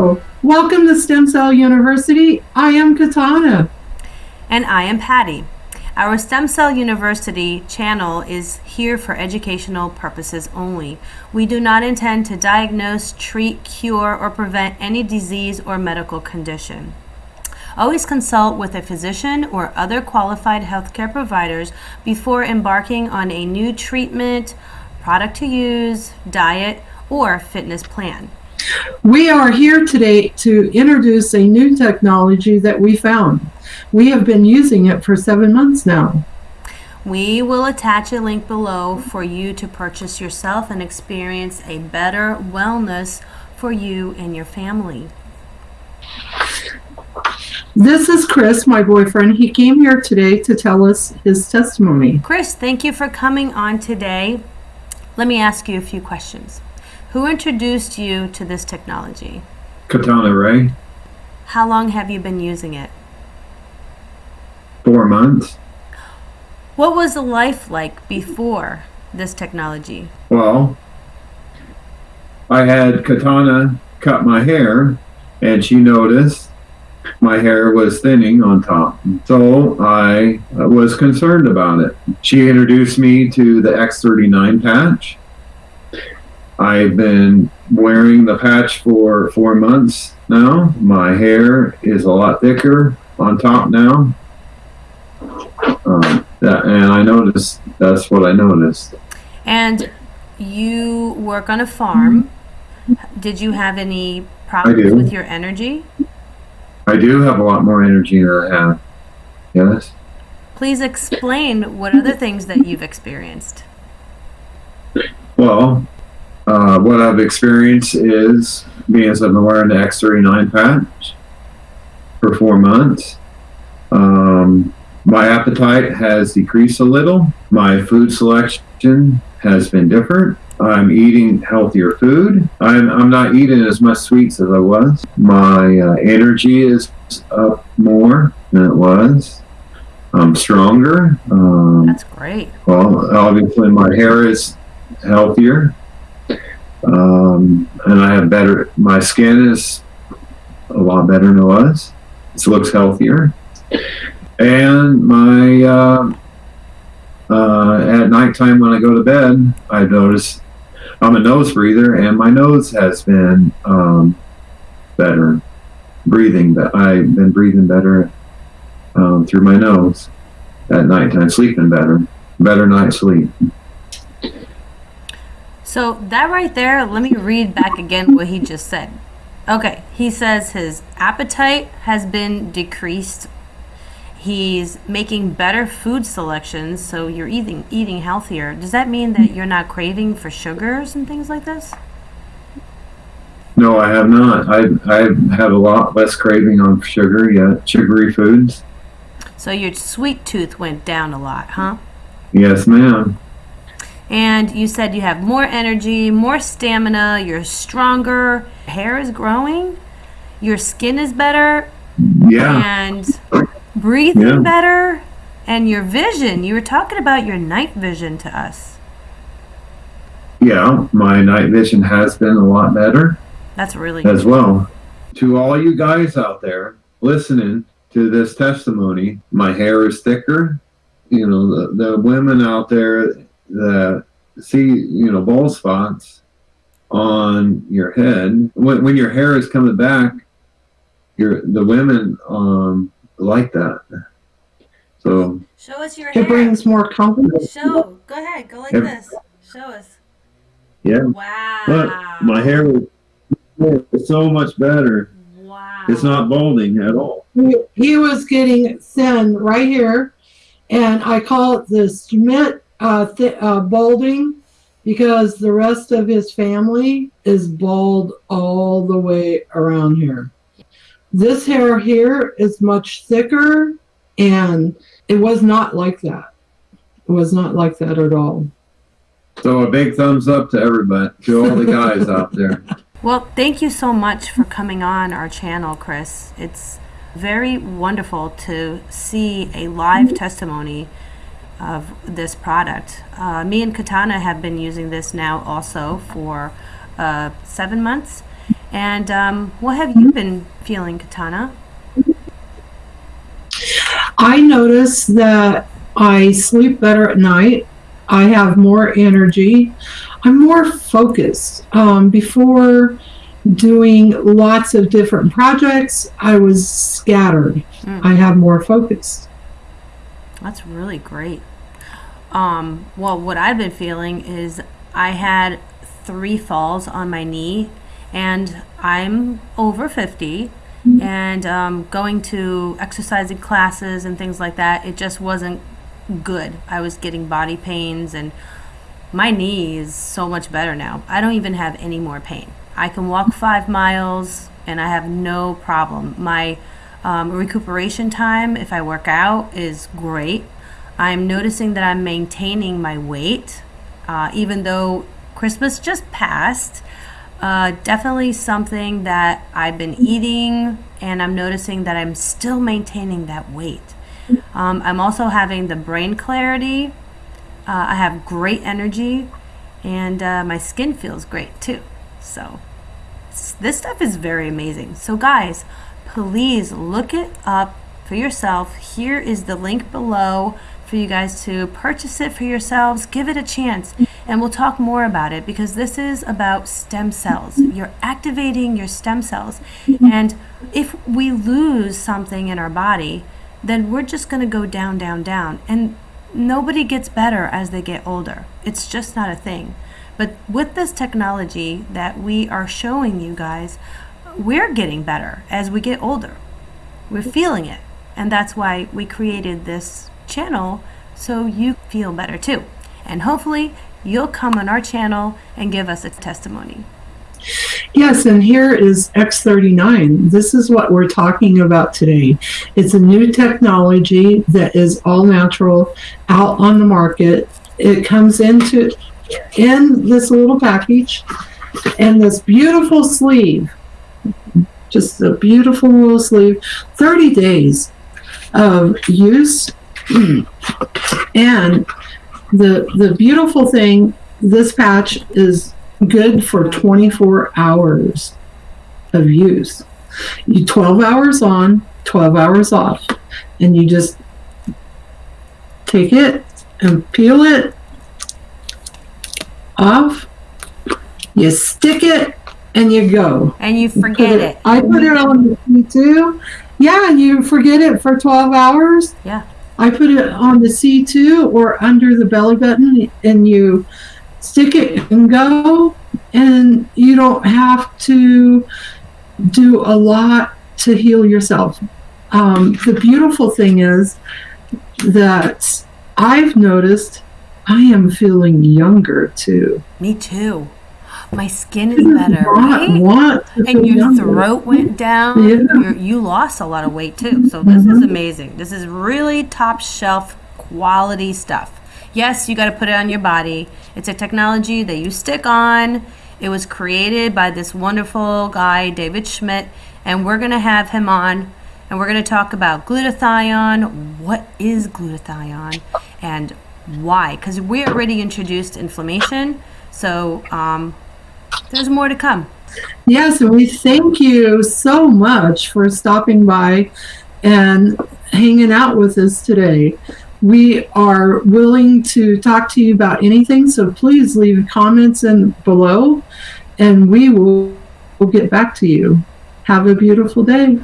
Welcome to Stem Cell University. I am Katana. And I am Patty. Our Stem Cell University channel is here for educational purposes only. We do not intend to diagnose, treat, cure, or prevent any disease or medical condition. Always consult with a physician or other qualified healthcare providers before embarking on a new treatment, product to use, diet, or fitness plan. We are here today to introduce a new technology that we found. We have been using it for seven months now. We will attach a link below for you to purchase yourself and experience a better wellness for you and your family. This is Chris, my boyfriend. He came here today to tell us his testimony. Chris, thank you for coming on today. Let me ask you a few questions. Who introduced you to this technology? Katana Ray, How long have you been using it? four months. What was the life like before this technology? Well, I had Katana cut my hair, and she noticed my hair was thinning on top. So I was concerned about it. She introduced me to the X39 patch. I've been wearing the patch for four months now. My hair is a lot thicker on top now. Um, that, and I noticed that's what I noticed. And you work on a farm. Did you have any problems with your energy? I do have a lot more energy than I have. Yes. Please explain what other things that you've experienced. Well, uh, what I've experienced is being as I've been wearing the X39 patch for four months. Um, my appetite has decreased a little. My food selection has been different. I'm eating healthier food. I'm, I'm not eating as much sweets as I was. My uh, energy is up more than it was. I'm stronger. Um, That's great. well, obviously, my hair is healthier, um, and I have better. My skin is a lot better than it was. It looks healthier, and my uh, uh, at nighttime when I go to bed, I notice I'm a nose breather, and my nose has been um, better breathing. But I've been breathing better um, through my nose at nighttime, sleeping better, better night sleep. So that right there, let me read back again what he just said. Okay, he says his appetite has been decreased. He's making better food selections, so you're eating eating healthier. Does that mean that you're not craving for sugars and things like this? No, I have not. I I have a lot less craving on sugar yet, sugary foods. So your sweet tooth went down a lot, huh? Yes, ma'am. And you said you have more energy, more stamina, you're stronger, hair is growing, your skin is better, Yeah, and breathing Yeah. better, and your vision. You were talking about your night vision to us. yeah. My night vision has been a lot better That's really as well. To all you guys out there listening to this testimony, my hair is thicker. You know, the, the women out there that see, you know, bald spots on your head, when, when your hair is coming back, your the women um, like that. So Show us your hair It brings more confidence. Show. Go ahead. Go like Yep. this. Show us. yeah, Wow. but my hair is so much better. Wow. It's not balding at all. He, he was getting thin right here, and I call it the Schmidt uh, th- uh, balding because the rest of his family is bald all the way around here. This hair here is much thicker, and it was not like that. It was not like that at all. So a big thumbs up to everybody, to all the guys out there. Well, thank you so much for coming on our channel, Chris. It's very wonderful to see a live testimony of this product. Uh, me and Katana have been using this now also for uh, seven months, And um, what have you been feeling, Katana? I notice that I sleep better at night. I have more energy. I'm more focused. Um, before doing lots of different projects, I was scattered. Mm. I have more focus. That's really great. Um, well, what I've been feeling is I had three falls on my knee, and I'm over 50. And um, going to exercising classes and things like that, it just wasn't good. I was getting body pains, and my knee is so much better now. I don't even have any more pain. I can walk five miles, and I have no problem. My um, recuperation time, if I work out, is great. I'm noticing that I'm maintaining my weight, uh, even though Christmas just passed. Uh, definitely something that I've been eating, and I'm noticing that I'm still maintaining that weight. Um, I'm also having the brain clarity. Uh, I have great energy, and uh, my skin feels great too. So, this stuff is very amazing. So, guys, please look it up for yourself. Here is the link below for you guys to purchase it for yourselves. Give it a chance, and we'll talk more about it because this is about stem cells. You're activating your stem cells, and if we lose something in our body, then we're just going to go down, down, down. And nobody gets better as they get older. It's just not a thing. But with this technology that we are showing you guys, we're getting better as we get older. We're feeling it. And that's why we created this channel so you feel better too. And hopefully, you'll come on our channel and give us a testimony. Yes, and here is X39. This is what we're talking about today. It's a new technology that is all natural out on the market. It comes into in this little package and this beautiful sleeve. Just a beautiful little sleeve. 30 days of use. and the the beautiful thing, this patch is good for 24 hours of use. You 12 hours on, 12 hours off, and you just take it and peel it off. You stick it and you go. And you forget it. I put it on the C2. Yeah, you forget it for 12 hours. Yeah. I put it on the C2 or under the belly button and you stick it and go and you don't have to do a lot to heal yourself. Um, the beautiful thing is that I've noticed I am feeling younger too. Me too. My skin is better, right? to and your throat went down. Yeah. You're, you lost a lot of weight too. So this is Mhm. amazing. This is really top shelf quality stuff. Yes, you got to put it on your body. It's a technology that you stick on. It was created by this wonderful guy, David Schmidt, and we're going to have him on and we're going to talk about glutathione. What is glutathione and why? Because we already introduced inflammation. So um, there's more to come. Yes, we thank you so much for stopping by and hanging out with us today. We are willing to talk to you about anything, so please leave comments in below and we will will get back to you. Have a beautiful day.